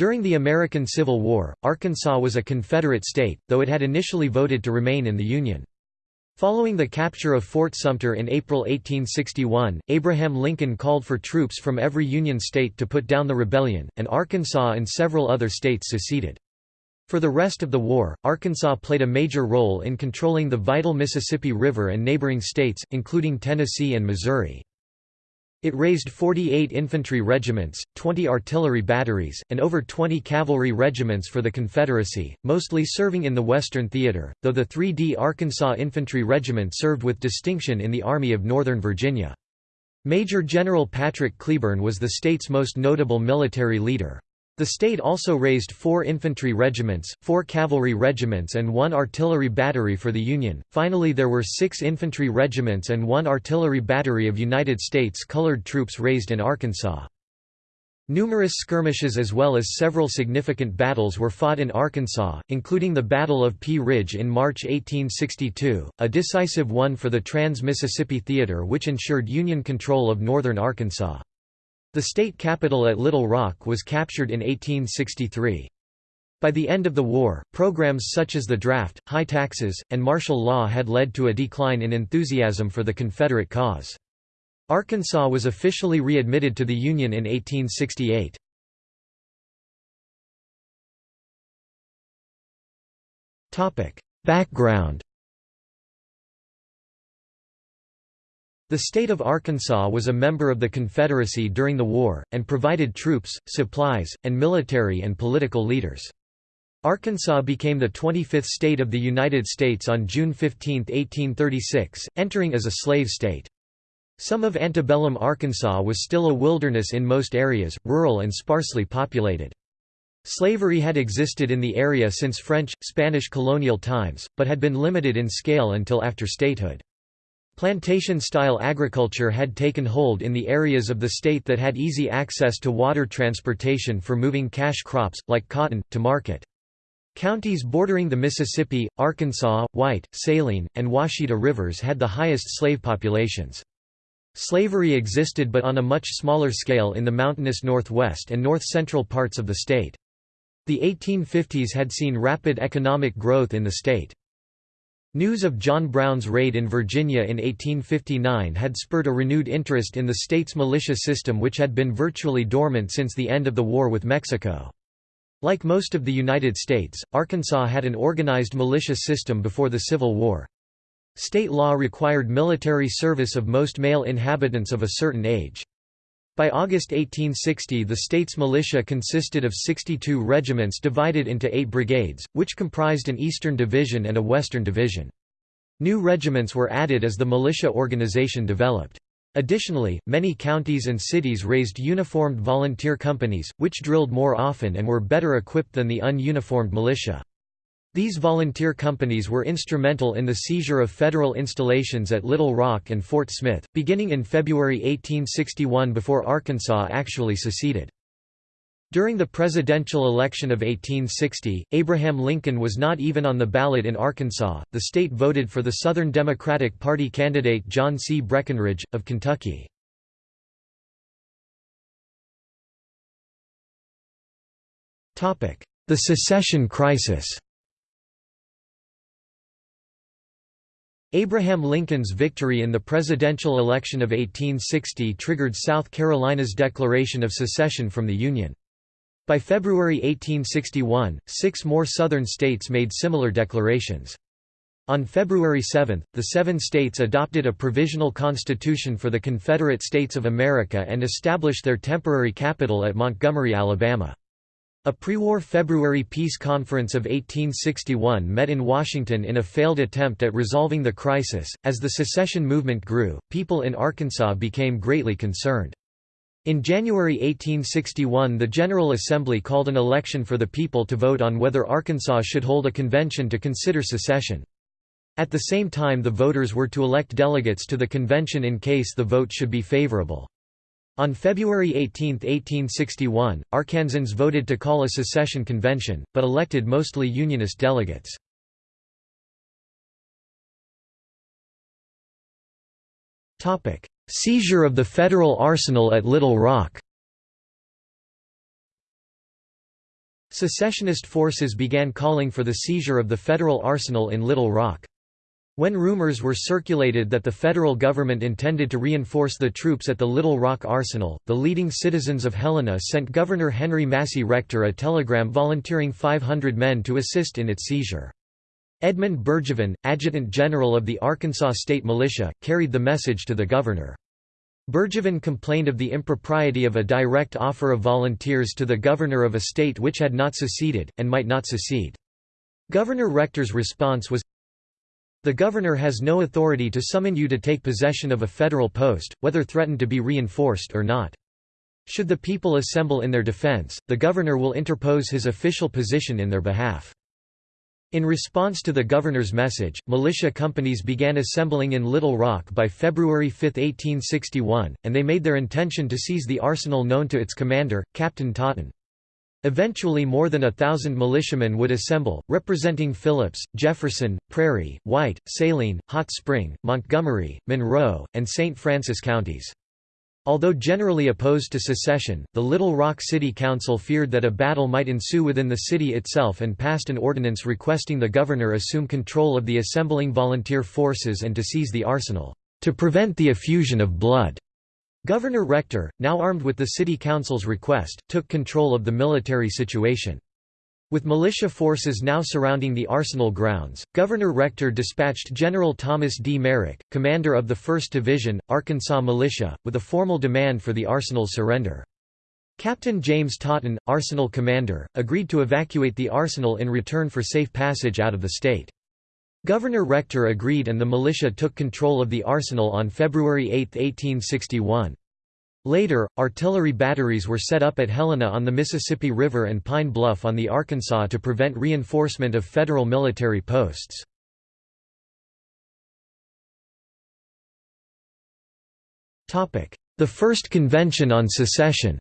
During the American Civil War, Arkansas was a Confederate state, though it had initially voted to remain in the Union. Following the capture of Fort Sumter in April 1861, Abraham Lincoln called for troops from every Union state to put down the rebellion, and Arkansas and several other states seceded. For the rest of the war, Arkansas played a major role in controlling the vital Mississippi River and neighboring states, including Tennessee and Missouri. It raised 48 infantry regiments, 20 artillery batteries, and over 20 cavalry regiments for the Confederacy, mostly serving in the Western Theater, though the 3D Arkansas Infantry Regiment served with distinction in the Army of Northern Virginia. Major General Patrick Cleburne was the state's most notable military leader. The state also raised four infantry regiments, four cavalry regiments and one artillery battery for the Union. Finally there were six infantry regiments and one artillery battery of United States colored troops raised in Arkansas. Numerous skirmishes as well as several significant battles were fought in Arkansas, including the Battle of Pea Ridge in March 1862, a decisive one for the Trans-Mississippi Theater which ensured Union control of northern Arkansas. The state capital at Little Rock was captured in 1863. By the end of the war, programs such as the draft, high taxes, and martial law had led to a decline in enthusiasm for the Confederate cause. Arkansas was officially readmitted to the Union in 1868. Background The state of Arkansas was a member of the Confederacy during the war, and provided troops, supplies, and military and political leaders. Arkansas became the 25th state of the United States on June 15, 1836, entering as a slave state. Some of antebellum Arkansas was still a wilderness in most areas, rural and sparsely populated. Slavery had existed in the area since French, Spanish colonial times, but had been limited in scale until after statehood. Plantation-style agriculture had taken hold in the areas of the state that had easy access to water transportation for moving cash crops, like cotton, to market. Counties bordering the Mississippi, Arkansas, White, Saline, and Ouachita rivers had the highest slave populations. Slavery existed but on a much smaller scale in the mountainous northwest and north-central parts of the state. The 1850s had seen rapid economic growth in the state. News of John Brown's raid in Virginia in 1859 had spurred a renewed interest in the state's militia system which had been virtually dormant since the end of the war with Mexico. Like most of the United States, Arkansas had an organized militia system before the Civil War. State law required military service of most male inhabitants of a certain age. By August 1860 the state's militia consisted of 62 regiments divided into eight brigades, which comprised an eastern division and a western division. New regiments were added as the militia organization developed. Additionally, many counties and cities raised uniformed volunteer companies, which drilled more often and were better equipped than the ununiformed militia. These volunteer companies were instrumental in the seizure of federal installations at Little Rock and Fort Smith, beginning in February 1861 before Arkansas actually seceded. During the presidential election of 1860, Abraham Lincoln was not even on the ballot in Arkansas. The state voted for the Southern Democratic Party candidate John C. Breckinridge, of Kentucky. The secession crisis Abraham Lincoln's victory in the presidential election of 1860 triggered South Carolina's declaration of secession from the Union. By February 1861, six more Southern states made similar declarations. On February 7, the seven states adopted a provisional constitution for the Confederate States of America and established their temporary capital at Montgomery, Alabama. A pre-war February peace conference of 1861 met in Washington in a failed attempt at resolving the crisis. As the secession movement grew, people in Arkansas became greatly concerned. In January 1861 the General Assembly called an election for the people to vote on whether Arkansas should hold a convention to consider secession. At the same time the voters were to elect delegates to the convention in case the vote should be favorable. On February 18, 1861, Arkansans voted to call a secession convention, but elected mostly Unionist delegates. Seizure of the federal arsenal at Little Rock Secessionist forces began calling for the seizure of the federal arsenal in Little Rock. When rumors were circulated that the federal government intended to reinforce the troops at the Little Rock Arsenal, the leading citizens of Helena sent Governor Henry Massey Rector a telegram volunteering 500 men to assist in its seizure. Edmund Burgevin, Adjutant General of the Arkansas State Militia, carried the message to the governor. Burgevin complained of the impropriety of a direct offer of volunteers to the governor of a state which had not seceded, and might not secede. Governor Rector's response was, The governor has no authority to summon you to take possession of a federal post, whether threatened to be reinforced or not. Should the people assemble in their defense, the governor will interpose his official position in their behalf. In response to the governor's message, militia companies began assembling in Little Rock by February 5, 1861, and they made their intention to seize the arsenal known to its commander, Captain Totten. Eventually more than a thousand militiamen would assemble, representing Phillips, Jefferson, Prairie, White, Saline, Hot Spring, Montgomery, Monroe, and St. Francis counties. Although generally opposed to secession, the Little Rock City Council feared that a battle might ensue within the city itself and passed an ordinance requesting the governor assume control of the assembling volunteer forces and to seize the arsenal, to prevent the effusion of blood. Governor Rector, now armed with the city council's request, took control of the military situation. With militia forces now surrounding the arsenal grounds, Governor Rector dispatched General Thomas D. Merrick, commander of the 1st Division, Arkansas Militia, with a formal demand for the arsenal's surrender. Captain James Totten, arsenal commander, agreed to evacuate the arsenal in return for safe passage out of the state. Governor Rector agreed and the militia took control of the arsenal on February 8, 1861. Later, artillery batteries were set up at Helena on the Mississippi River and Pine Bluff on the Arkansas to prevent reinforcement of federal military posts. The First Convention on Secession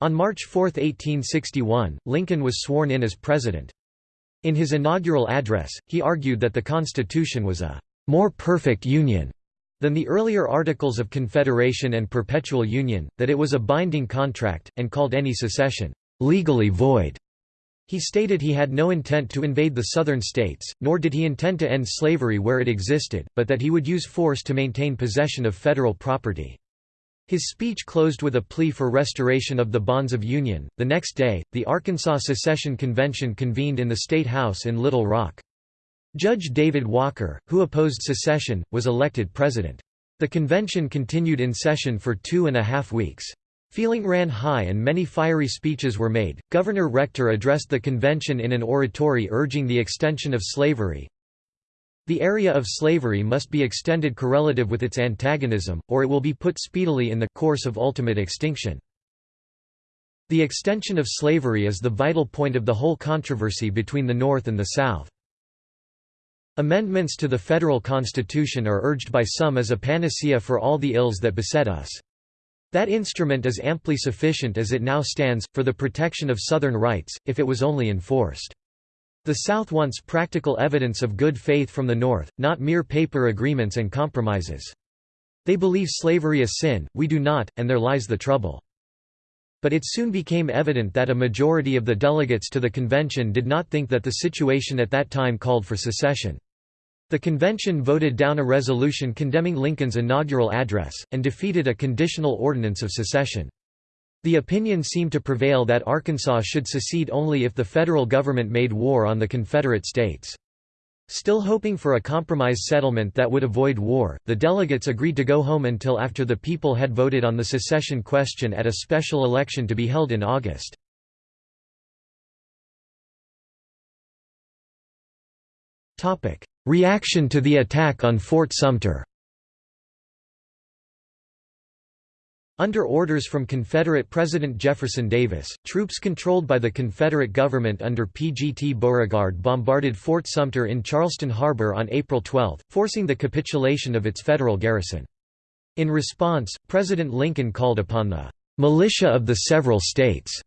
On March 4, 1861, Lincoln was sworn in as president. In his inaugural address, he argued that the Constitution was a more perfect union than the earlier Articles of Confederation and Perpetual Union, that it was a binding contract, and called any secession, "...legally void." He stated he had no intent to invade the southern states, nor did he intend to end slavery where it existed, but that he would use force to maintain possession of federal property. His speech closed with a plea for restoration of the bonds of union. The next day, the Arkansas Secession Convention convened in the State House in Little Rock. Judge David Walker, who opposed secession, was elected president. The convention continued in session for two and a half weeks. Feeling ran high and many fiery speeches were made. Governor Rector addressed the convention in an oratory urging the extension of slavery. The area of slavery must be extended correlative with its antagonism, or it will be put speedily in the course of ultimate extinction. The extension of slavery is the vital point of the whole controversy between the North and the South. Amendments to the federal constitution are urged by some as a panacea for all the ills that beset us. That instrument is amply sufficient as it now stands, for the protection of Southern rights, if it was only enforced. The South wants practical evidence of good faith from the North, not mere paper agreements and compromises. They believe slavery a sin, we do not, and there lies the trouble. But it soon became evident that a majority of the delegates to the convention did not think that the situation at that time called for secession. The convention voted down a resolution condemning Lincoln's inaugural address, and defeated a conditional ordinance of secession. The opinion seemed to prevail that Arkansas should secede only if the federal government made war on the Confederate States. Still hoping for a compromise settlement that would avoid war, the delegates agreed to go home until after the people had voted on the secession question at a special election to be held in August. Reaction to the attack on Fort Sumter Under orders from Confederate President Jefferson Davis, troops controlled by the Confederate government under P.G.T. Beauregard bombarded Fort Sumter in Charleston Harbor on April 12, forcing the capitulation of its federal garrison. In response, President Lincoln called upon the "...militia of the several states,"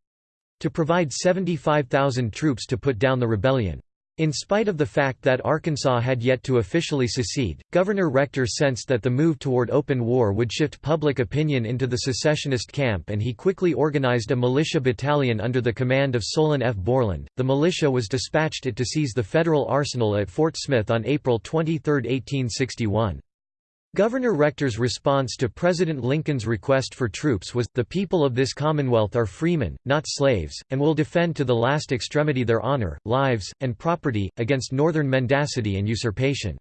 to provide 75,000 troops to put down the rebellion. In spite of the fact that Arkansas had yet to officially secede, Governor Rector sensed that the move toward open war would shift public opinion into the secessionist camp and he quickly organized a militia battalion under the command of Solon F. Borland. The militia was dispatched it to seize the federal arsenal at Fort Smith on April 23, 1861. Governor Rector's response to President Lincoln's request for troops was, the people of this Commonwealth are freemen, not slaves, and will defend to the last extremity their honor, lives, and property, against northern mendacity and usurpation.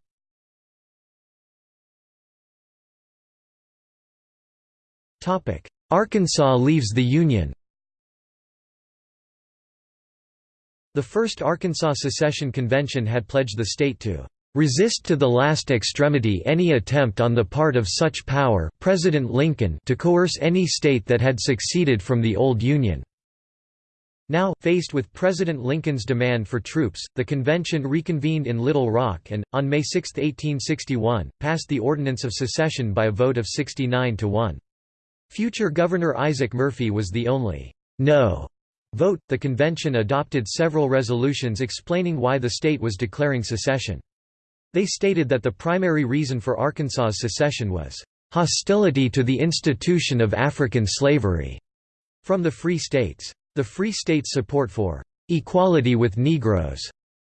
Arkansas leaves the Union The First Arkansas Secession Convention had pledged the state to resist to the last extremity any attempt on the part of such power President Lincoln to coerce any state that had seceded from the old Union." Now, faced with President Lincoln's demand for troops, the convention reconvened in Little Rock and, on May 6, 1861, passed the Ordinance of Secession by a vote of 69 to 1. Future Governor Isaac Murphy was the only no vote. The convention adopted several resolutions explaining why the state was declaring secession. They stated that the primary reason for Arkansas's secession was hostility to the institution of African slavery from the Free States. The Free States' support for equality with Negroes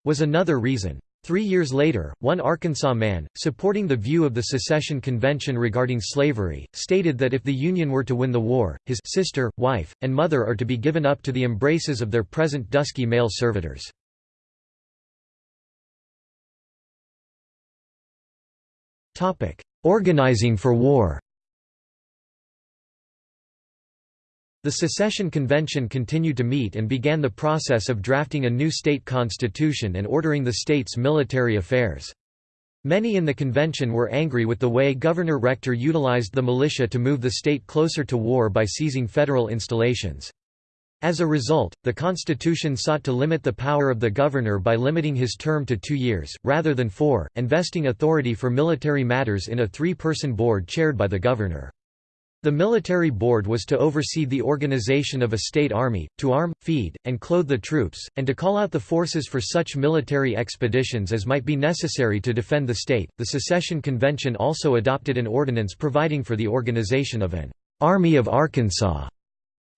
was another reason. Three years later, one Arkansas man, supporting the view of the Secession Convention regarding slavery, stated that if the Union were to win the war, his sister, wife, and mother are to be given up to the embraces of their present dusky male servitors. Topic: Organizing for war. The Secession Convention continued to meet and began the process of drafting a new state constitution and ordering the state's military affairs. Many in the convention were angry with the way Governor Rector utilized the militia to move the state closer to war by seizing federal installations. As a result, the Constitution sought to limit the power of the governor by limiting his term to two years, rather than four, and vesting authority for military matters in a three-person board chaired by the governor. The military board was to oversee the organization of a state army, to arm, feed, and clothe the troops, and to call out the forces for such military expeditions as might be necessary to defend the state. The Secession Convention also adopted an ordinance providing for the organization of an Army of Arkansas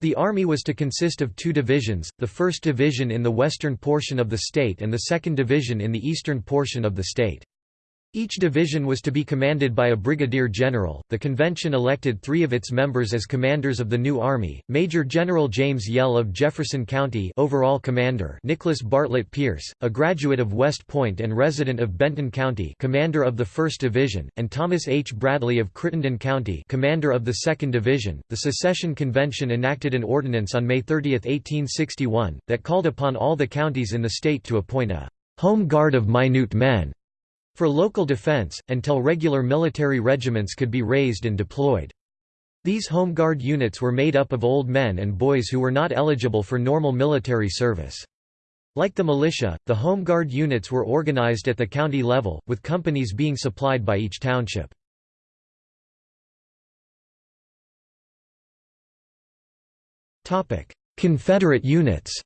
the army was to consist of two divisions, the 1st Division in the western portion of the state and the 2nd Division in the eastern portion of the state. Each division was to be commanded by a brigadier general. The convention elected three of its members as commanders of the new army: Major General James Yell of Jefferson County, overall commander; Nicholas Bartlett Pearce, a graduate of West Point and resident of Benton County, commander of the 1st Division; and Thomas H. Bradley of Crittenden County, commander of the 2nd Division. The Secession Convention enacted an ordinance on May 30, 1861, that called upon all the counties in the state to appoint a home guard of minute men for local defense, until regular military regiments could be raised and deployed. These Home Guard units were made up of old men and boys who were not eligible for normal military service. Like the militia, the Home Guard units were organized at the county level, with companies being supplied by each township. Confederate units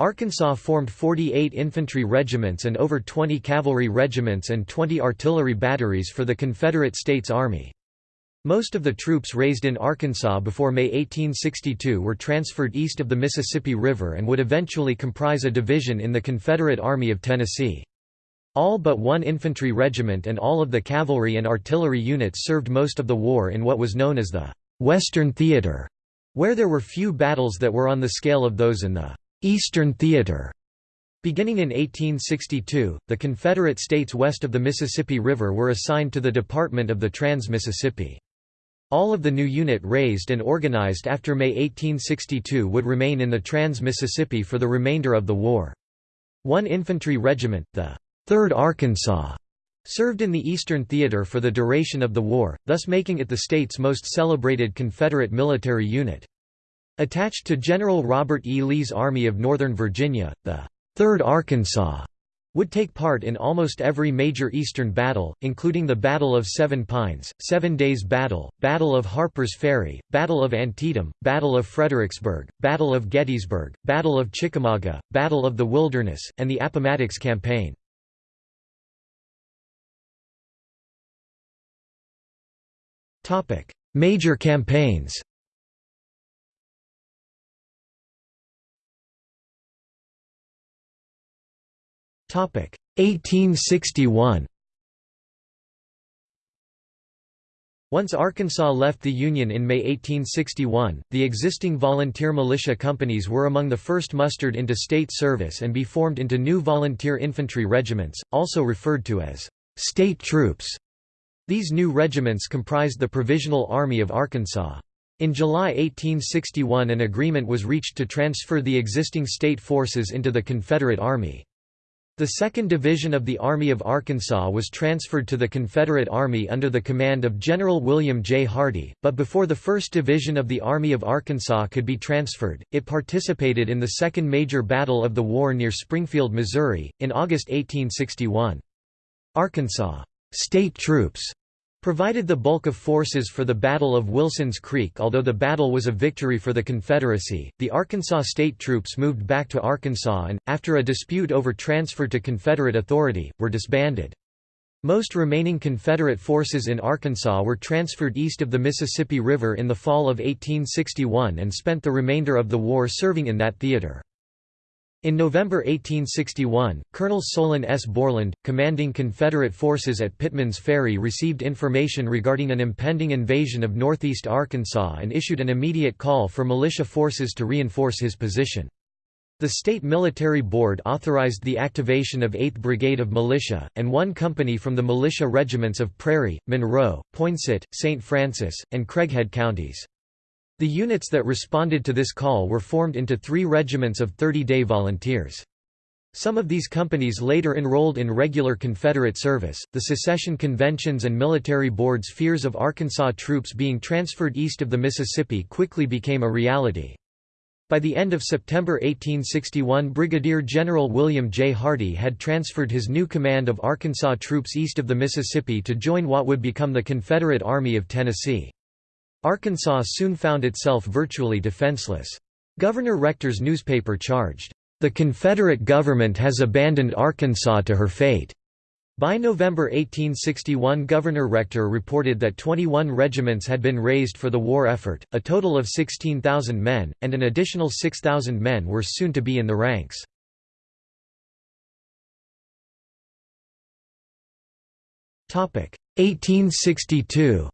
Arkansas formed 48 infantry regiments and over 20 cavalry regiments and 20 artillery batteries for the Confederate States Army. Most of the troops raised in Arkansas before May 1862 were transferred east of the Mississippi River and would eventually comprise a division in the Confederate Army of Tennessee. All but one infantry regiment and all of the cavalry and artillery units served most of the war in what was known as the Western Theater, where there were few battles that were on the scale of those in the Eastern Theater. Beginning in 1862, the Confederate states west of the Mississippi River were assigned to the Department of the Trans-Mississippi. All of the new unit raised and organized after May 1862 would remain in the Trans-Mississippi for the remainder of the war. One infantry regiment, the 3rd Arkansas, served in the Eastern Theater for the duration of the war, thus making it the state's most celebrated Confederate military unit. Attached to General Robert E. Lee's Army of Northern Virginia, the 3rd Arkansas would take part in almost every major Eastern battle, including the Battle of Seven Pines, Seven Days Battle, Battle of Harper's Ferry, Battle of Antietam, Battle of Fredericksburg, Battle of Gettysburg, Battle of Chickamauga, Battle of the Wilderness, and the Appomattox Campaign. Major campaigns 1861 Once Arkansas left the Union in May 1861, the existing volunteer militia companies were among the first mustered into state service and be formed into new volunteer infantry regiments, also referred to as state troops. These new regiments comprised the Provisional Army of Arkansas. In July 1861 an agreement was reached to transfer the existing state forces into the Confederate Army. The 2nd Division of the Army of Arkansas was transferred to the Confederate Army under the command of General William J. Hardee, but before the 1st Division of the Army of Arkansas could be transferred, it participated in the second major battle of the war near Springfield, Missouri, in August 1861. Arkansas state troops provided the bulk of forces for the Battle of Wilson's Creek although the battle was a victory for the Confederacy, the Arkansas state troops moved back to Arkansas and, after a dispute over transfer to Confederate authority, were disbanded. Most remaining Confederate forces in Arkansas were transferred east of the Mississippi River in the fall of 1861 and spent the remainder of the war serving in that theater. In November 1861, Colonel Solon S. Borland, commanding Confederate forces at Pitman's Ferry received information regarding an impending invasion of northeast Arkansas and issued an immediate call for militia forces to reinforce his position. The State Military Board authorized the activation of 8th Brigade of Militia, and one company from the militia regiments of Prairie, Monroe, Poinsett, St. Francis, and Craighead counties. The units that responded to this call were formed into three regiments of 30-day volunteers. Some of these companies later enrolled in regular Confederate service. The secession conventions and military boards' fears of Arkansas troops being transferred east of the Mississippi quickly became a reality. By the end of September 1861 Brigadier General William J. Hardee had transferred his new command of Arkansas troops east of the Mississippi to join what would become the Confederate Army of Tennessee. Arkansas soon found itself virtually defenseless. Governor Rector's newspaper charged, "...the Confederate government has abandoned Arkansas to her fate." By November 1861 Governor Rector reported that 21 regiments had been raised for the war effort, a total of 16,000 men, and an additional 6,000 men were soon to be in the ranks. Topic 1862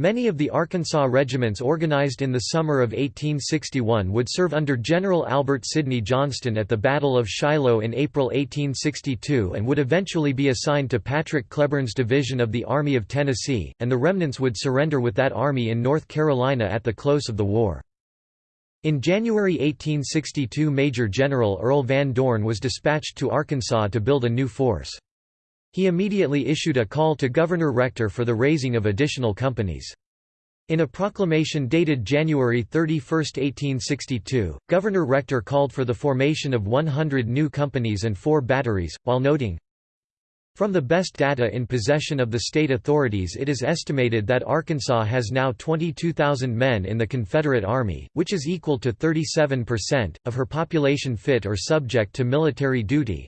Many of the Arkansas regiments organized in the summer of 1861 would serve under General Albert Sidney Johnston at the Battle of Shiloh in April 1862 and would eventually be assigned to Patrick Cleburne's division of the Army of Tennessee, and the remnants would surrender with that army in North Carolina at the close of the war. In January 1862 Major General Earl Van Dorn was dispatched to Arkansas to build a new force. He immediately issued a call to Governor Rector for the raising of additional companies. In a proclamation dated January 31, 1862, Governor Rector called for the formation of 100 new companies and four batteries, while noting, From the best data in possession of the state authorities it is estimated that Arkansas has now 22,000 men in the Confederate Army, which is equal to 37%, of her population fit or subject to military duty,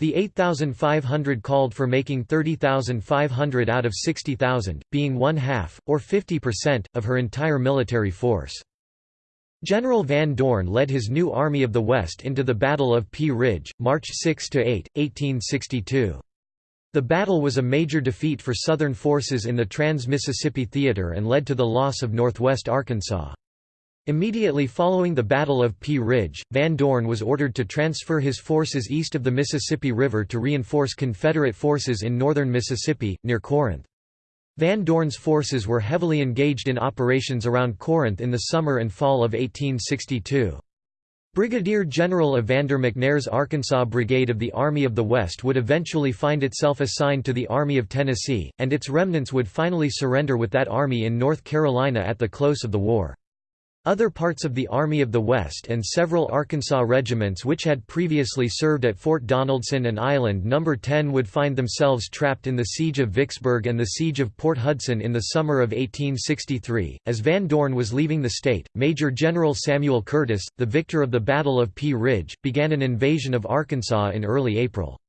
the 8,500 called for making 30,500 out of 60,000, being one-half, or 50%, of her entire military force. General Van Dorn led his new Army of the West into the Battle of Pea Ridge, March 6–8, 1862. The battle was a major defeat for Southern forces in the Trans-Mississippi Theater and led to the loss of northwest Arkansas. Immediately following the Battle of Pea Ridge, Van Dorn was ordered to transfer his forces east of the Mississippi River to reinforce Confederate forces in northern Mississippi, near Corinth. Van Dorn's forces were heavily engaged in operations around Corinth in the summer and fall of 1862. Brigadier General Evander McNair's Arkansas Brigade of the Army of the West would eventually find itself assigned to the Army of Tennessee, and its remnants would finally surrender with that army in North Carolina at the close of the war. Other parts of the Army of the West and several Arkansas regiments which had previously served at Fort Donelson and Island No. 10 would find themselves trapped in the Siege of Vicksburg and the Siege of Port Hudson in the summer of 1863. As Van Dorn was leaving the state, Major General Samuel Curtis, the victor of the Battle of Pea Ridge, began an invasion of Arkansas in early April.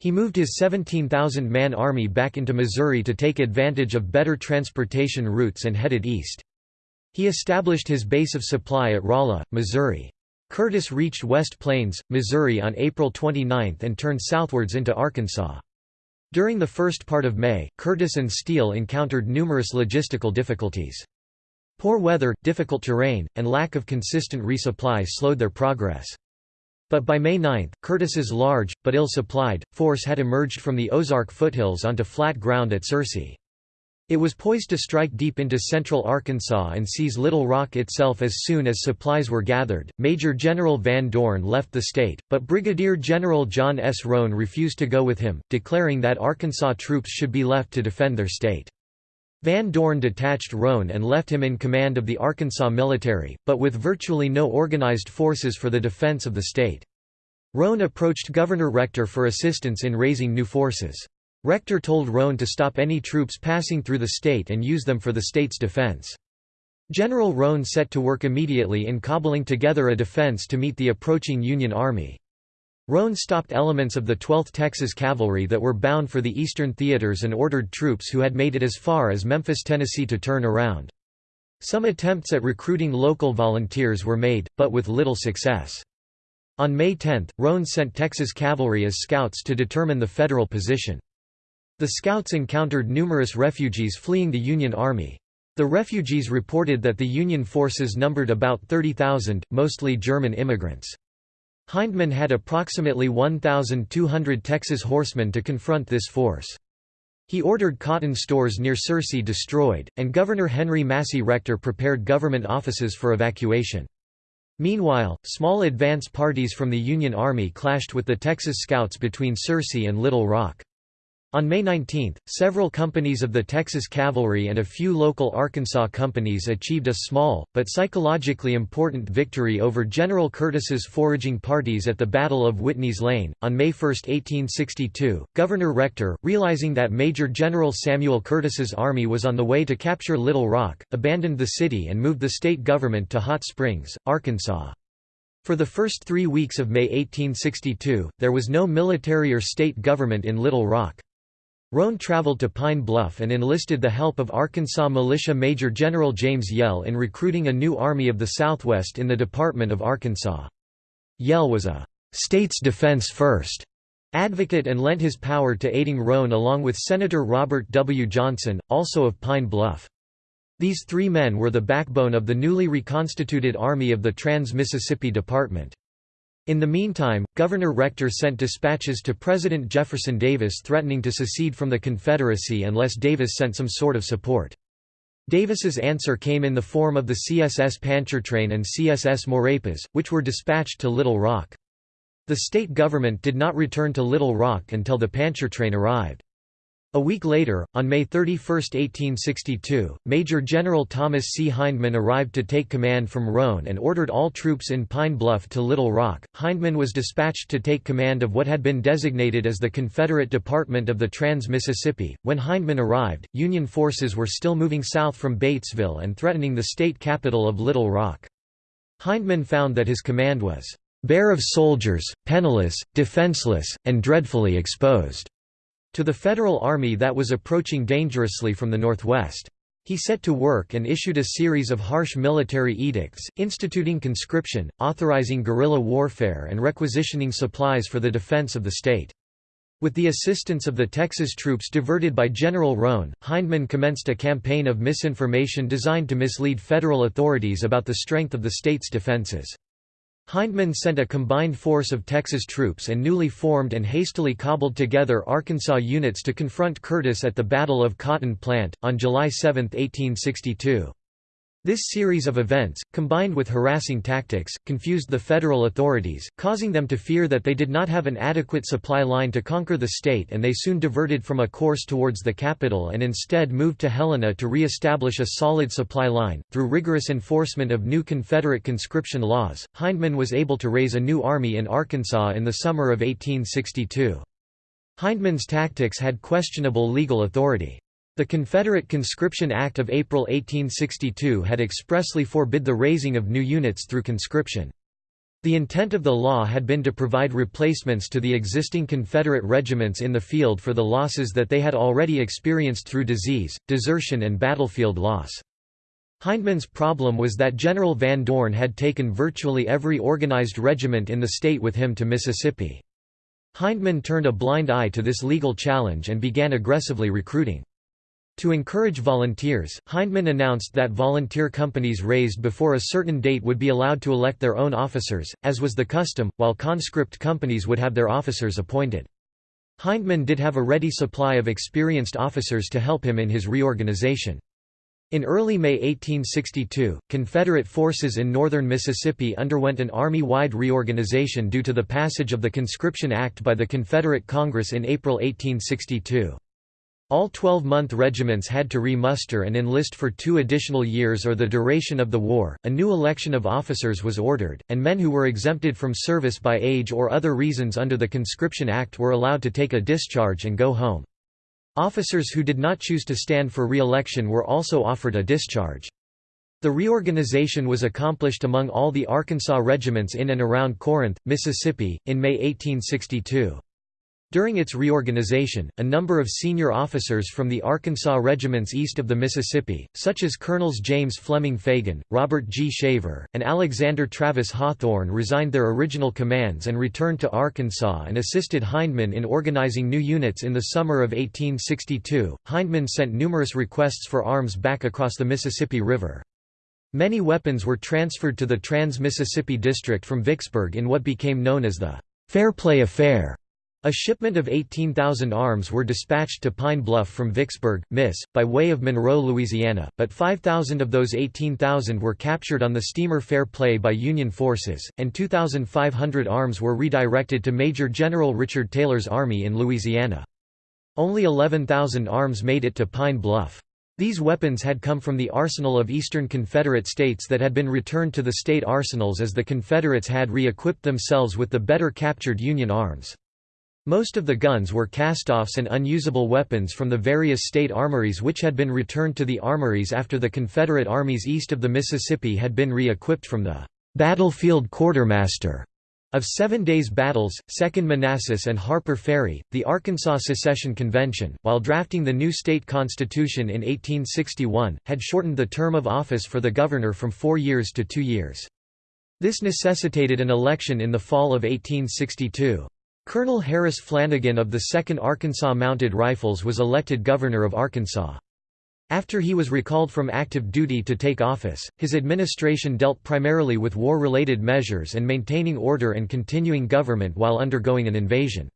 He moved his 17,000-man army back into Missouri to take advantage of better transportation routes and headed east. He established his base of supply at Rolla, Missouri. Curtis reached West Plains, Missouri on April 29 and turned southwards into Arkansas. During the first part of May, Curtis and Steele encountered numerous logistical difficulties. Poor weather, difficult terrain, and lack of consistent resupply slowed their progress. But by May 9, Curtis's large, but ill-supplied, force had emerged from the Ozark foothills onto flat ground at Searcy. It was poised to strike deep into central Arkansas and seize Little Rock itself as soon as supplies were gathered. Major General Van Dorn left the state, but Brigadier General John S. Roane refused to go with him, declaring that Arkansas troops should be left to defend their state. Van Dorn detached Roane and left him in command of the Arkansas military, but with virtually no organized forces for the defense of the state. Roane approached Governor Rector for assistance in raising new forces. Rector told Roane to stop any troops passing through the state and use them for the state's defense. General Roane set to work immediately in cobbling together a defense to meet the approaching Union Army. Roane stopped elements of the 12th Texas Cavalry that were bound for the eastern theaters and ordered troops who had made it as far as Memphis, Tennessee to turn around. Some attempts at recruiting local volunteers were made, but with little success. On May 10, Roane sent Texas Cavalry as scouts to determine the federal position. The scouts encountered numerous refugees fleeing the Union Army. The refugees reported that the Union forces numbered about 30,000, mostly German immigrants. Hindman had approximately 1,200 Texas horsemen to confront this force. He ordered cotton stores near Searcy destroyed, and Governor Henry Massey Rector prepared government offices for evacuation. Meanwhile, small advance parties from the Union Army clashed with the Texas Scouts between Searcy and Little Rock. On May 19, several companies of the Texas Cavalry and a few local Arkansas companies achieved a small, but psychologically important victory over General Curtis's foraging parties at the Battle of Whitney's Lane. On May 1, 1862, Governor Rector, realizing that Major General Samuel Curtis's army was on the way to capture Little Rock, abandoned the city and moved the state government to Hot Springs, Arkansas. For the first three weeks of May 1862, there was no military or state government in Little Rock. Roane traveled to Pine Bluff and enlisted the help of Arkansas Militia Major General James Yell in recruiting a new Army of the Southwest in the Department of Arkansas. Yell was a «state's defense first advocate and lent his power to aiding Roane along with Senator Robert W. Johnson, also of Pine Bluff. These three men were the backbone of the newly reconstituted Army of the Trans-Mississippi Department. In the meantime, Governor Rector sent dispatches to President Jefferson Davis threatening to secede from the Confederacy unless Davis sent some sort of support. Davis's answer came in the form of the CSS Pontchartrain and CSS Maurepas, which were dispatched to Little Rock. The state government did not return to Little Rock until the Pontchartrain arrived. A week later, on May 31, 1862, Major General Thomas C. Hindman arrived to take command from Roane and ordered all troops in Pine Bluff to Little Rock. Hindman was dispatched to take command of what had been designated as the Confederate Department of the Trans-Mississippi. When Hindman arrived, Union forces were still moving south from Batesville and threatening the state capital of Little Rock. Hindman found that his command was bare of soldiers, penniless, defenseless, and dreadfully exposed to the Federal Army that was approaching dangerously from the northwest. He set to work and issued a series of harsh military edicts, instituting conscription, authorizing guerrilla warfare and requisitioning supplies for the defense of the state. With the assistance of the Texas troops diverted by General Roane, Hindman commenced a campaign of misinformation designed to mislead federal authorities about the strength of the state's defenses. Hindman sent a combined force of Texas troops and newly formed and hastily cobbled together Arkansas units to confront Curtis at the Battle of Cotton Plant, on July 7, 1862. This series of events, combined with harassing tactics, confused the federal authorities, causing them to fear that they did not have an adequate supply line to conquer the state and they soon diverted from a course towards the capital and instead moved to Helena to re-establish a solid supply line. Through rigorous enforcement of new Confederate conscription laws, Hindman was able to raise a new army in Arkansas in the summer of 1862. Hindman's tactics had questionable legal authority. The Confederate Conscription Act of April 1862 had expressly forbid the raising of new units through conscription. The intent of the law had been to provide replacements to the existing Confederate regiments in the field for the losses that they had already experienced through disease, desertion and battlefield loss. Hindman's problem was that General Van Dorn had taken virtually every organized regiment in the state with him to Mississippi. Hindman turned a blind eye to this legal challenge and began aggressively recruiting. To encourage volunteers, Hindman announced that volunteer companies raised before a certain date would be allowed to elect their own officers, as was the custom, while conscript companies would have their officers appointed. Hindman did have a ready supply of experienced officers to help him in his reorganization. In early May 1862, Confederate forces in northern Mississippi underwent an army-wide reorganization due to the passage of the Conscription Act by the Confederate Congress in April 1862. All 12-month regiments had to re-muster and enlist for two additional years or the duration of the war. A new election of officers was ordered, and men who were exempted from service by age or other reasons under the Conscription Act were allowed to take a discharge and go home. Officers who did not choose to stand for re-election were also offered a discharge. The reorganization was accomplished among all the Arkansas regiments in and around Corinth, Mississippi, in May 1862. During its reorganization, a number of senior officers from the Arkansas regiments east of the Mississippi, such as Colonels James Fleming Fagan, Robert G. Shaver, and Alexander Travis Hawthorn resigned their original commands and returned to Arkansas and assisted Hindman in organizing new units in the summer of 1862. Hindman sent numerous requests for arms back across the Mississippi River. Many weapons were transferred to the Trans-Mississippi District from Vicksburg in what became known as the Fairplay Affair. A shipment of 18,000 arms were dispatched to Pine Bluff from Vicksburg, Miss, by way of Monroe, Louisiana, but 5,000 of those 18,000 were captured on the steamer Fair Play by Union forces, and 2,500 arms were redirected to Major General Richard Taylor's army in Louisiana. Only 11,000 arms made it to Pine Bluff. These weapons had come from the arsenal of Eastern Confederate states that had been returned to the state arsenals as the Confederates had re-equipped themselves with the better captured Union arms. Most of the guns were cast-offs and unusable weapons from the various state armories which had been returned to the armories after the Confederate armies east of the Mississippi had been re-equipped from the "'Battlefield Quartermaster' of Seven Days Battles, Second Manassas and Harper Ferry, the Arkansas Secession Convention, while drafting the new state constitution in 1861, had shortened the term of office for the governor from four years to two years. This necessitated an election in the fall of 1862. Colonel Harris Flanagin of the 2nd Arkansas Mounted Rifles was elected governor of Arkansas. After he was recalled from active duty to take office, his administration dealt primarily with war-related measures and maintaining order and continuing government while undergoing an invasion.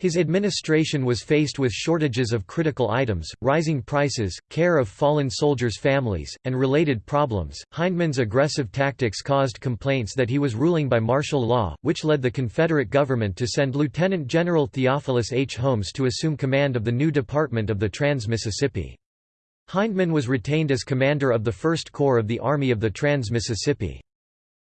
His administration was faced with shortages of critical items, rising prices, care of fallen soldiers' families, and related problems. Hindman's aggressive tactics caused complaints that he was ruling by martial law, which led the Confederate government to send Lieutenant General Theophilus H. Holmes to assume command of the new Department of the Trans-Mississippi. Hindman was retained as commander of the First Corps of the Army of the Trans-Mississippi.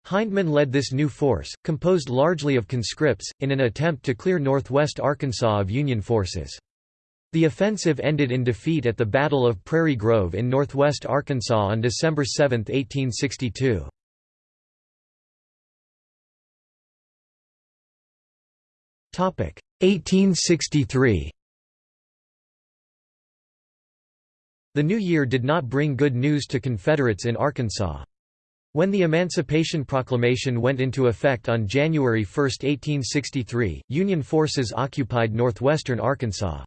Hindman led this new force, composed largely of conscripts, in an attempt to clear northwest Arkansas of Union forces. The offensive ended in defeat at the Battle of Prairie Grove in northwest Arkansas on December 7, 1862. Topic 1863. The new year did not bring good news to Confederates in Arkansas. When the Emancipation Proclamation went into effect on January 1, 1863, Union forces occupied northwestern Arkansas.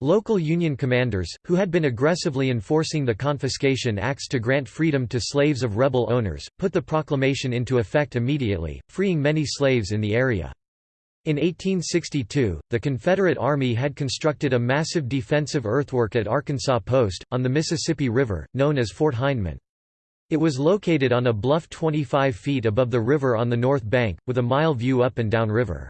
Local Union commanders, who had been aggressively enforcing the Confiscation Acts to grant freedom to slaves of rebel owners, put the proclamation into effect immediately, freeing many slaves in the area. In 1862, the Confederate Army had constructed a massive defensive earthwork at Arkansas Post, on the Mississippi River, known as Fort Hindman. It was located on a bluff 25 feet above the river on the north bank, with a mile view up and down river.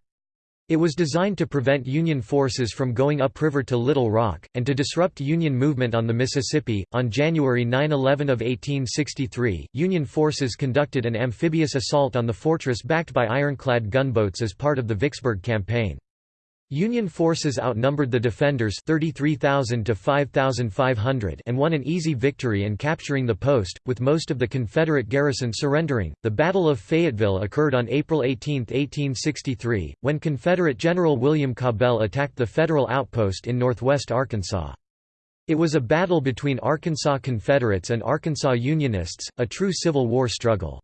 It was designed to prevent Union forces from going upriver to Little Rock, and to disrupt Union movement on the Mississippi. On January 9 11 of 1863, Union forces conducted an amphibious assault on the fortress backed by ironclad gunboats as part of the Vicksburg Campaign. Union forces outnumbered the defenders 33,000 to 5,500 and won an easy victory in capturing the post, with most of the Confederate garrison surrendering. The Battle of Fayetteville occurred on April 18, 1863, when Confederate General William Cabell attacked the Federal outpost in northwest Arkansas. It was a battle between Arkansas Confederates and Arkansas Unionists, a true Civil War struggle.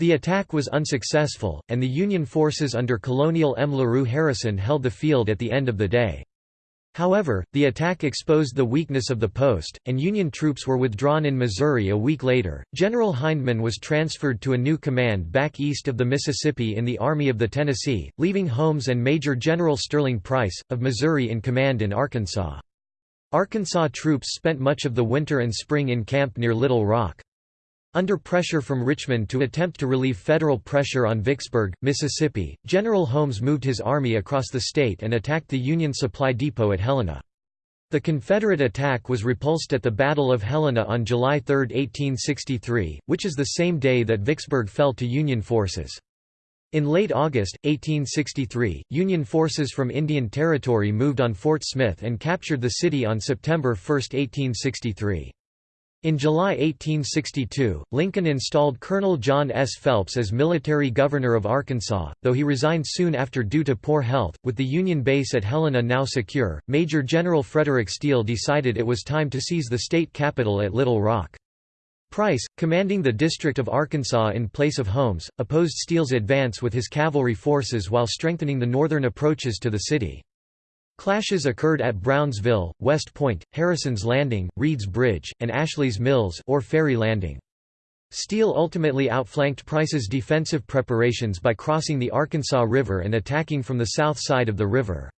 The attack was unsuccessful, and the Union forces under Colonial M. LaRue Harrison held the field at the end of the day. However, the attack exposed the weakness of the post, and Union troops were withdrawn in Missouri a week later. General Hindman was transferred to a new command back east of the Mississippi in the Army of the Tennessee, leaving Holmes and Major General Sterling Price, of Missouri in command in Arkansas. Arkansas troops spent much of the winter and spring in camp near Little Rock. Under pressure from Richmond to attempt to relieve federal pressure on Vicksburg, Mississippi, General Holmes moved his army across the state and attacked the Union supply depot at Helena. The Confederate attack was repulsed at the Battle of Helena on July 3, 1863, which is the same day that Vicksburg fell to Union forces. In late August, 1863, Union forces from Indian Territory moved on Fort Smith and captured the city on September 1, 1863. In July 1862, Lincoln installed Colonel John S. Phelps as military governor of Arkansas, though he resigned soon after due to poor health. With the Union base at Helena now secure, Major General Frederick Steele decided it was time to seize the state capital at Little Rock. Price, commanding the District of Arkansas in place of Holmes, opposed Steele's advance with his cavalry forces while strengthening the northern approaches to the city. Clashes occurred at Brownsville, West Point, Harrison's Landing, Reed's Bridge, and Ashley's Mills or Ferry Landing. Steele ultimately outflanked Price's defensive preparations by crossing the Arkansas River and attacking from the south side of the river.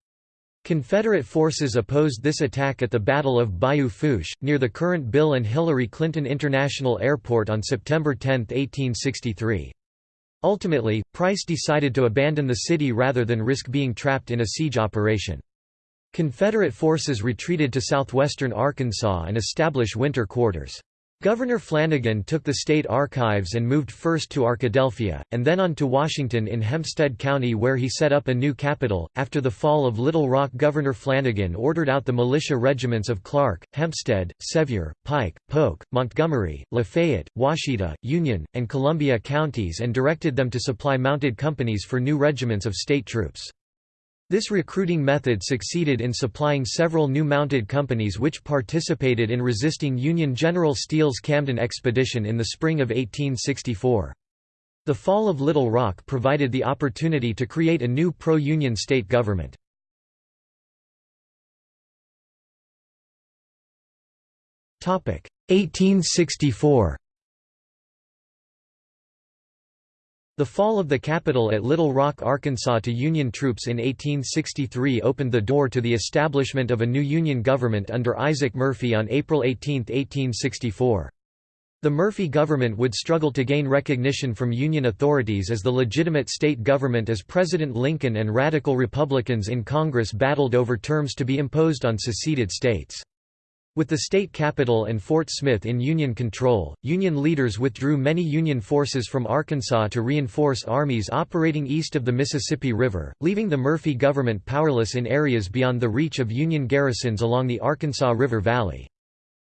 Confederate forces opposed this attack at the Battle of Bayou Fourche, near the current Bill and Hillary Clinton International Airport on September 10, 1863. Ultimately, Price decided to abandon the city rather than risk being trapped in a siege operation. Confederate forces retreated to southwestern Arkansas and established winter quarters. Governor Flanagin took the state archives and moved first to Arkadelphia, and then on to Washington in Hempstead County where he set up a new capital. After the fall of Little Rock, Governor Flanagin ordered out the militia regiments of Clark, Hempstead, Sevier, Pike, Polk, Montgomery, Lafayette, Ouachita, Union, and Columbia counties and directed them to supply mounted companies for new regiments of state troops. This recruiting method succeeded in supplying several new mounted companies which participated in resisting Union General Steele's Camden expedition in the spring of 1864. The fall of Little Rock provided the opportunity to create a new pro-Union state government. Topic 1864 The fall of the capital at Little Rock, Arkansas to Union troops in 1863 opened the door to the establishment of a new Union government under Isaac Murphy on April 18, 1864. The Murphy government would struggle to gain recognition from Union authorities as the legitimate state government as President Lincoln and radical Republicans in Congress battled over terms to be imposed on seceded states. With the state capital and Fort Smith in Union control, Union leaders withdrew many Union forces from Arkansas to reinforce armies operating east of the Mississippi River, leaving the Murphy government powerless in areas beyond the reach of Union garrisons along the Arkansas River Valley.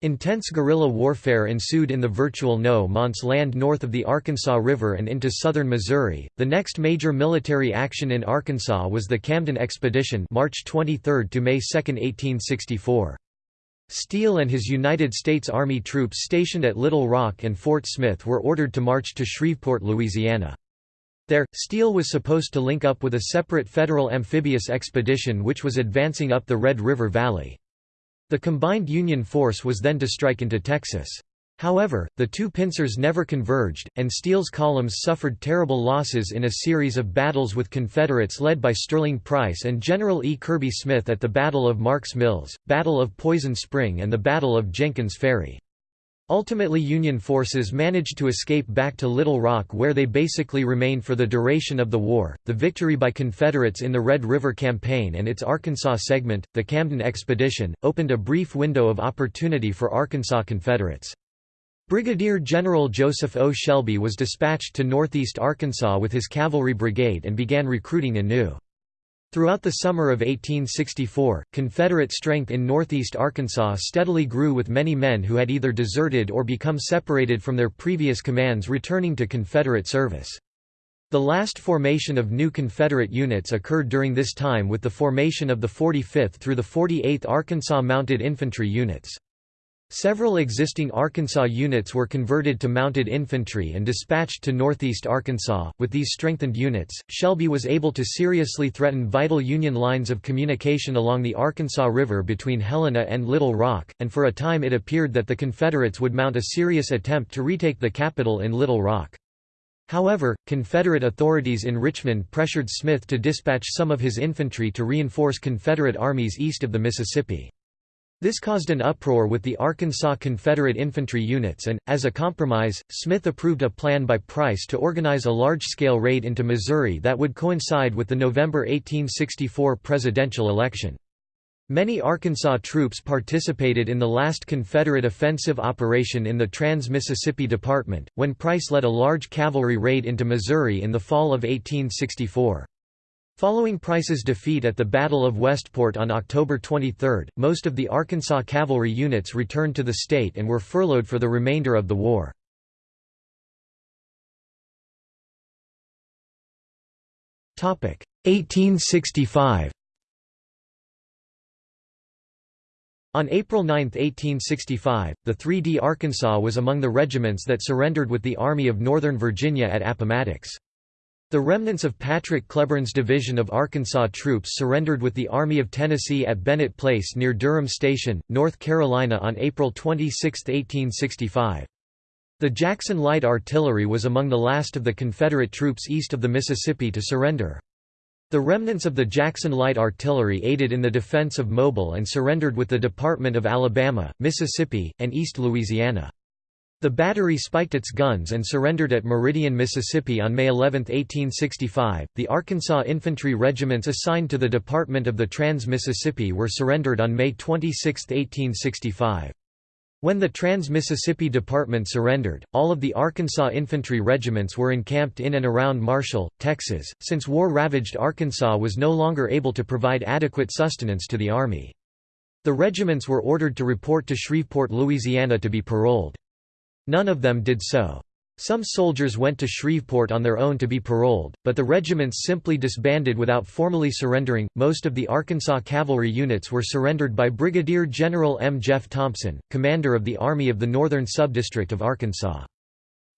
Intense guerrilla warfare ensued in the virtual no man's land north of the Arkansas River and into southern Missouri. The next major military action in Arkansas was the Camden Expedition, March 23 to May 2, 1864. Steele and his United States Army troops stationed at Little Rock and Fort Smith were ordered to march to Shreveport, Louisiana. There, Steele was supposed to link up with a separate federal amphibious expedition which was advancing up the Red River Valley. The combined Union force was then to strike into Texas. However, the two pincers never converged, and Steele's columns suffered terrible losses in a series of battles with Confederates led by Sterling Price and General E. Kirby Smith at the Battle of Marks Mills, Battle of Poison Spring and the Battle of Jenkins Ferry. Ultimately Union forces managed to escape back to Little Rock where they basically remained for the duration of the war. The victory by Confederates in the Red River Campaign and its Arkansas segment, the Camden Expedition, opened a brief window of opportunity for Arkansas Confederates. Brigadier General Joseph O. Shelby was dispatched to northeast Arkansas with his cavalry brigade and began recruiting anew. Throughout the summer of 1864, Confederate strength in northeast Arkansas steadily grew with many men who had either deserted or become separated from their previous commands returning to Confederate service. The last formation of new Confederate units occurred during this time with the formation of the 45th through the 48th Arkansas Mounted Infantry Units. Several existing Arkansas units were converted to mounted infantry and dispatched to northeast Arkansas. With these strengthened units, Shelby was able to seriously threaten vital Union lines of communication along the Arkansas River between Helena and Little Rock, and for a time it appeared that the Confederates would mount a serious attempt to retake the capital in Little Rock. However, Confederate authorities in Richmond pressured Smith to dispatch some of his infantry to reinforce Confederate armies east of the Mississippi. This caused an uproar with the Arkansas Confederate infantry units and, as a compromise, Smith approved a plan by Price to organize a large-scale raid into Missouri that would coincide with the November 1864 presidential election. Many Arkansas troops participated in the last Confederate offensive operation in the Trans-Mississippi Department, when Price led a large cavalry raid into Missouri in the fall of 1864. Following Price's defeat at the Battle of Westport on October 23, most of the Arkansas cavalry units returned to the state and were furloughed for the remainder of the war. Topic 1865. On April 9, 1865, the 3D Arkansas was among the regiments that surrendered with the Army of Northern Virginia at Appomattox. The remnants of Patrick Cleburne's division of Arkansas troops surrendered with the Army of Tennessee at Bennett Place near Durham Station, North Carolina on April 26, 1865. The Jackson Light Artillery was among the last of the Confederate troops east of the Mississippi to surrender. The remnants of the Jackson Light Artillery aided in the defense of Mobile and surrendered with the Department of Alabama, Mississippi, and East Louisiana. The battery spiked its guns and surrendered at Meridian, Mississippi on May 11, 1865. The Arkansas infantry regiments assigned to the Department of the Trans-Mississippi were surrendered on May 26, 1865. When the Trans-Mississippi Department surrendered, all of the Arkansas infantry regiments were encamped in and around Marshall, Texas, since war-ravaged Arkansas was no longer able to provide adequate sustenance to the Army. The regiments were ordered to report to Shreveport, Louisiana to be paroled. None of them did so. Some soldiers went to Shreveport on their own to be paroled, but the regiments simply disbanded without formally surrendering. Most of the Arkansas cavalry units were surrendered by Brigadier General M. Jeff Thompson, commander of the Army of the Northern Subdistrict of Arkansas.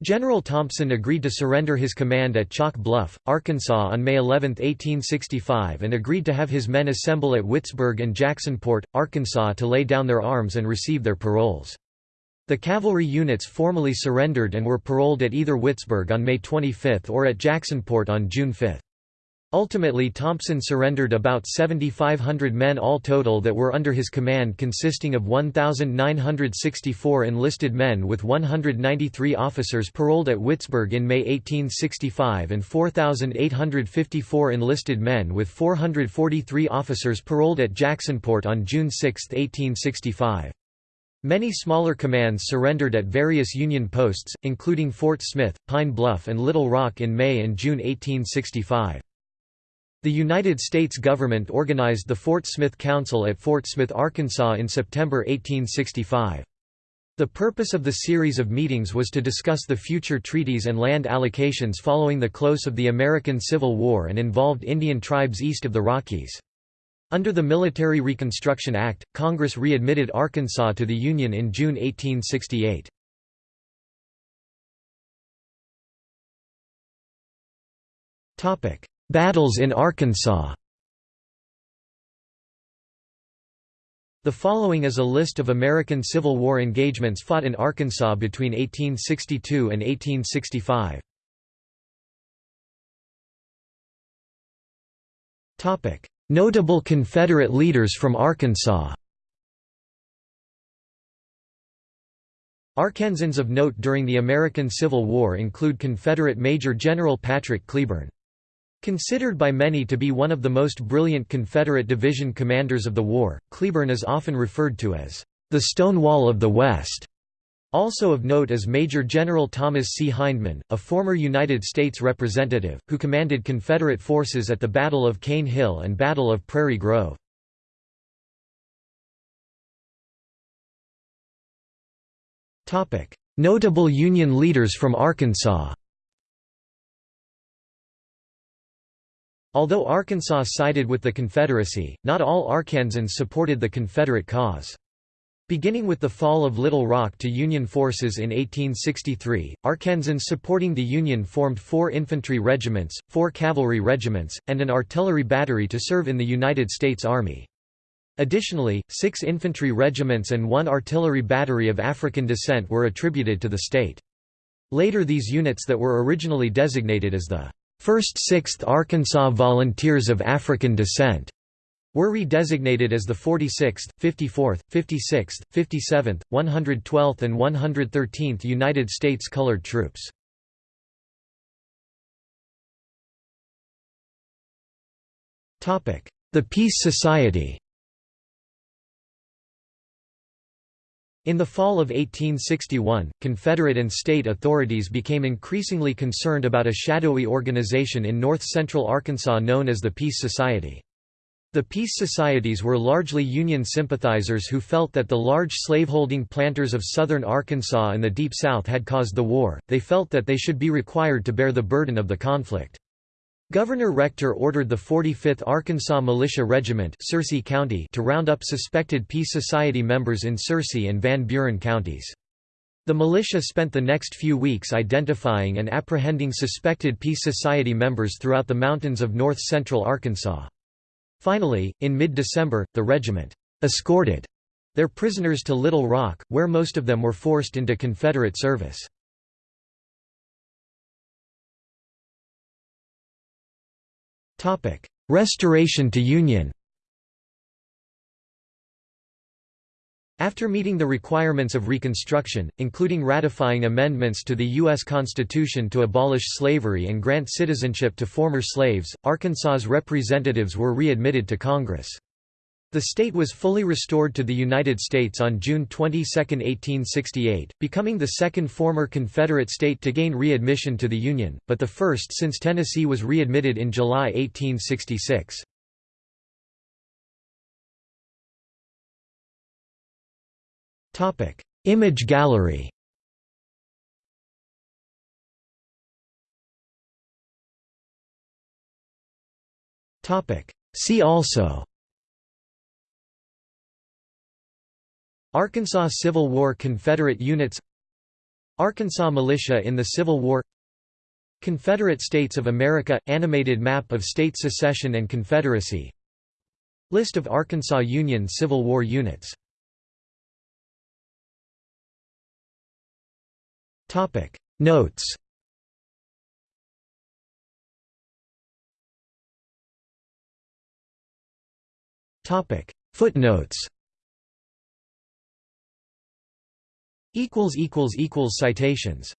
General Thompson agreed to surrender his command at Chalk Bluff, Arkansas on May 11, 1865 and agreed to have his men assemble at Whitesburg and Jacksonport, Arkansas to lay down their arms and receive their paroles. The cavalry units formally surrendered and were paroled at either Whitesburg on May 25 or at Jacksonport on June 5. Ultimately Thompson surrendered about 7,500 men all total that were under his command consisting of 1,964 enlisted men with 193 officers paroled at Whitesburg in May 1865 and 4,854 enlisted men with 443 officers paroled at Jacksonport on June 6, 1865. Many smaller commands surrendered at various Union posts, including Fort Smith, Pine Bluff and Little Rock in May and June 1865. The United States government organized the Fort Smith Council at Fort Smith, Arkansas in September 1865. The purpose of the series of meetings was to discuss the future treaties and land allocations following the close of the American Civil War and involved Indian tribes east of the Rockies. Under the Military Reconstruction Act, Congress readmitted Arkansas to the Union in June 1868. Battles in Arkansas The following is a list of American Civil War engagements fought in Arkansas between 1862 and 1865. Notable Confederate leaders from Arkansas Arkansans of note during the American Civil War include Confederate Major General Patrick Cleburne. Considered by many to be one of the most brilliant Confederate division commanders of the war, Cleburne is often referred to as the Stonewall of the West. Also of note is Major General Thomas C. Hindman, a former United States representative, who commanded Confederate forces at the Battle of Cane Hill and Battle of Prairie Grove. Notable Union leaders from Arkansas Although Arkansas sided with the Confederacy, not all Arkansans supported the Confederate cause. Beginning with the fall of Little Rock to Union forces in 1863, Arkansans supporting the Union formed four infantry regiments, four cavalry regiments, and an artillery battery to serve in the United States Army. Additionally, six infantry regiments and one artillery battery of African descent were attributed to the state. Later these units that were originally designated as the 1st 6th Arkansas Volunteers of African Descent were redesignated as the 46th, 54th, 56th, 57th, 112th and 113th United States Colored Troops. The Peace Society In the fall of 1861, Confederate and state authorities became increasingly concerned about a shadowy organization in north-central Arkansas known as the Peace Society. The peace societies were largely Union sympathizers who felt that the large slaveholding planters of southern Arkansas and the Deep South had caused the war, they felt that they should be required to bear the burden of the conflict. Governor Rector ordered the 45th Arkansas Militia Regiment Searcy County to round up suspected Peace Society members in Searcy and Van Buren counties. The militia spent the next few weeks identifying and apprehending suspected Peace Society members throughout the mountains of north-central Arkansas. Finally, in mid-December, the regiment escorted their prisoners to Little Rock, where most of them were forced into Confederate service. Restoration to Union After meeting the requirements of Reconstruction, including ratifying amendments to the U.S. Constitution to abolish slavery and grant citizenship to former slaves, Arkansas's representatives were readmitted to Congress. The state was fully restored to the United States on June 22, 1868, becoming the second former Confederate state to gain readmission to the Union, but the first since Tennessee was readmitted in July 1866. Image gallery. Topic: See also. Arkansas Civil War Confederate units. Arkansas Militia in the Civil War. Confederate States of America – Animated map of state secession and confederacy. List of Arkansas Union Civil War units Topic. Notes. Topic. Footnotes. Equals equals equals citations